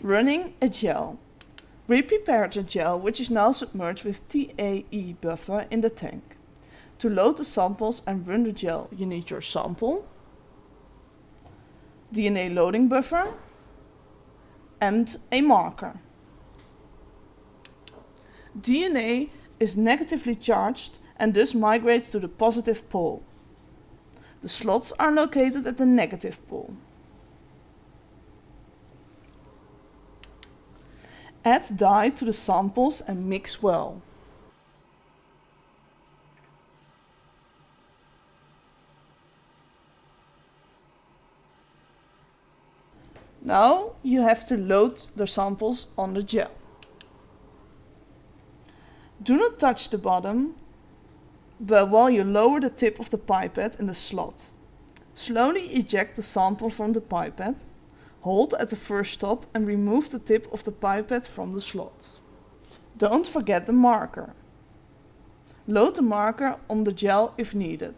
Running a gel. We prepared the gel which is now submerged with TAE buffer in the tank. To load the samples and run the gel you need your sample, DNA loading buffer and a marker. DNA is negatively charged and thus migrates to the positive pole. The slots are located at the negative pole. Add dye to the samples and mix well. Now you have to load the samples on the gel. Do not touch the bottom, but while you lower the tip of the pipette in the slot. Slowly eject the sample from the pipette, hold at the first stop and remove the tip of the pipette from the slot. Don't forget the marker. Load the marker on the gel if needed.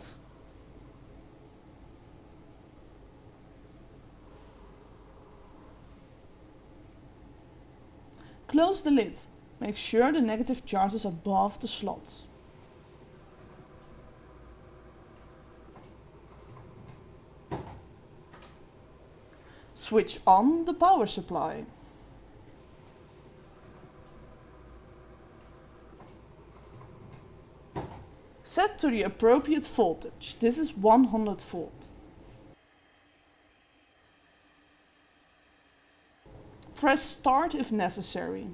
Close the lid. Make sure the negative charge is above the slot. Switch on the power supply. Set to the appropriate voltage. This is 100 volt. Press start if necessary.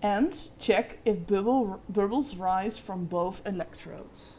And check if bubble, bubbles rise from both electrodes.